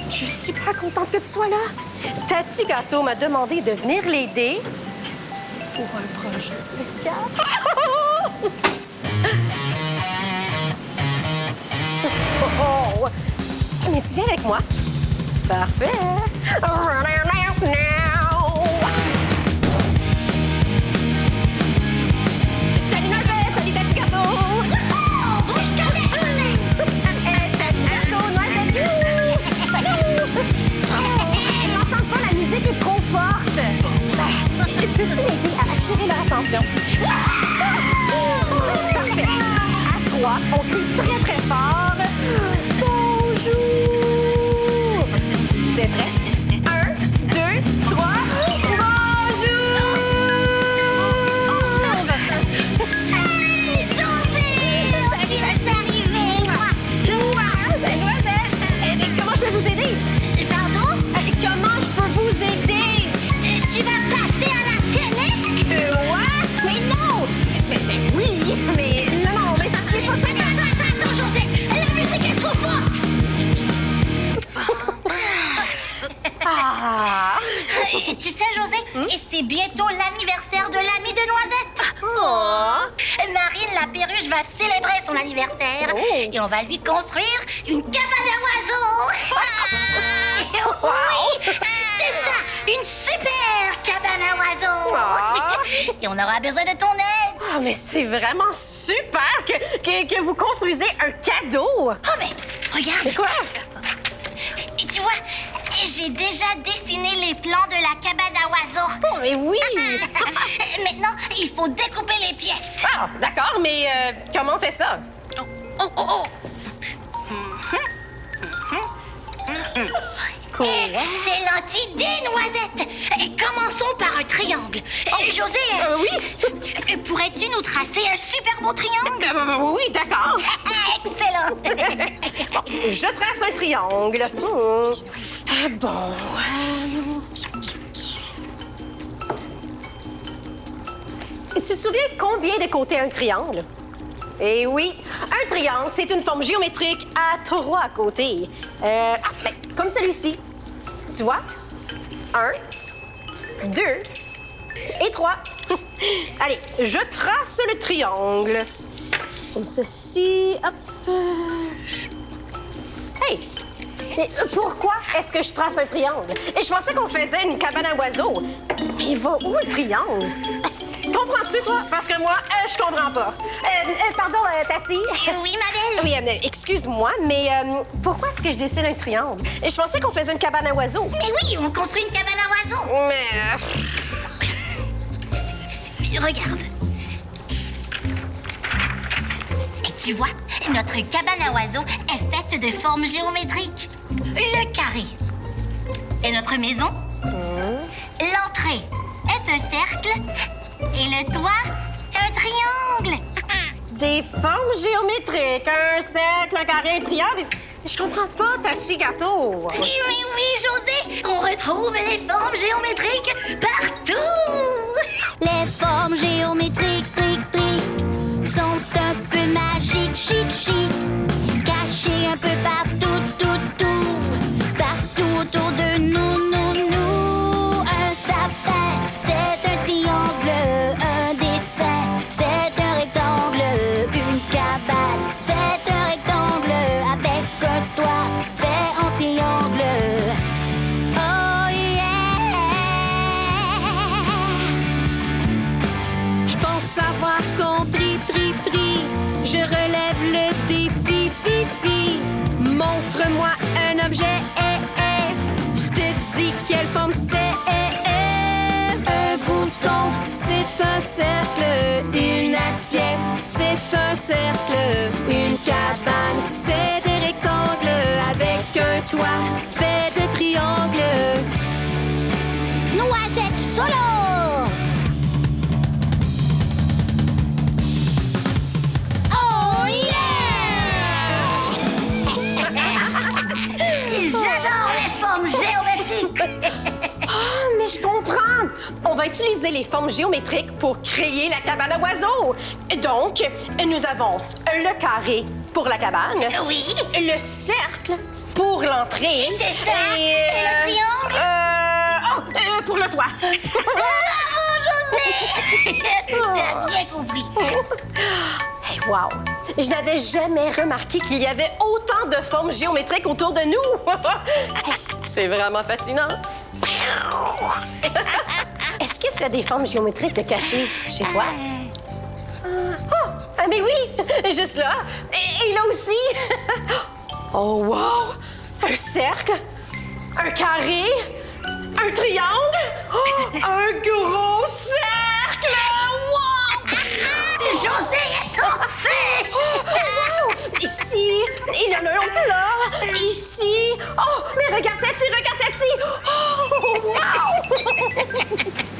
Je suis super contente que tu sois là. Tati Gâteau m'a demandé de venir l'aider pour un projet spécial. Oh! Mais tu viens avec moi? Parfait. On crie très très fort. José, et c'est bientôt l'anniversaire de l'ami de Noisette. Oh! Marine la perruche va célébrer son anniversaire Oh. et on va lui construire une cabane à oiseaux. oui, c'est ça, une super cabane à oiseaux. Ah. Et on aura besoin de ton aide. Ah, mais c'est vraiment super que, que, que vous construisez un cadeau! Oh mais regarde, Mais quoi? et tu vois, j'ai déjà dessiné les plans de la cabane à oiseaux. Oh, mais oui! Maintenant, il faut découper les pièces. Ah, d'accord, mais euh, comment on fait ça? Oh, oh, oh. Quoi? Excellente idée, Noisette! Et commençons par un triangle. Et José, Euh, oui? euh, pourrais-tu nous tracer un super beau triangle? Euh, oui, d'accord. Ah, Excellent! Bon, je trace un triangle. Oh. Ah, bon. euh, Tu te souviens combien de côtés un triangle? Eh oui, un triangle, c'est une forme géométrique à trois côtés. Euh, ah, ben, comme celui-ci. Tu vois? Un, deux et trois. Allez, je trace le triangle. Comme ceci. Hop. Hey! Mais euh, pourquoi est-ce que je trace un triangle? Et je pensais qu'on faisait une cabane à oiseaux. Mais il va où le triangle? Comprends-tu, toi? Parce que moi, euh, je comprends pas. Euh, euh, pardon, Tati. Oui, ma belle? Oui, excuse-moi, mais pourquoi est-ce que je dessine un triangle? Et je pensais qu'on faisait une cabane à oiseaux. Mais oui, on construit une cabane à oiseaux. Mais. Regarde. Et tu vois, notre cabane à oiseaux est faite de formes géométriques. Le carré est notre maison. L'entrée est un cercle. Et le toit, un triangle. des formes géométriques, un cercle, un carré, un triangle. Je comprends pas, Tati Gâteau. Oui, oui, oui, José, on retrouve les formes géométriques partout. Le défi, fi, fi. Montre-moi un objet, eh, eh. Je te dis quelle forme c'est, On va utiliser les formes géométriques pour créer la cabane à oiseaux. Donc, nous avons le carré pour la cabane, Oui, le cercle pour l'entrée. C'est ça. Et, le triangle? Euh, oh, euh, pour le toit. tu as bien compris. Hey, wow! Je n'avais jamais remarqué qu'il y avait autant de formes géométriques autour de nous. C'est vraiment fascinant. Est-ce que tu as des formes géométriques cachées chez toi? Oh, ah, mais oui! Juste là. Et, et là aussi. Oh, wow! Un cercle, un carré, un triangle, oh, un gros cercle! Wow! José est tombé. Oh, wow! Ici, il y en a un autre là. Ici. Oh, mais regarde Tati, regarde Tati. Oh,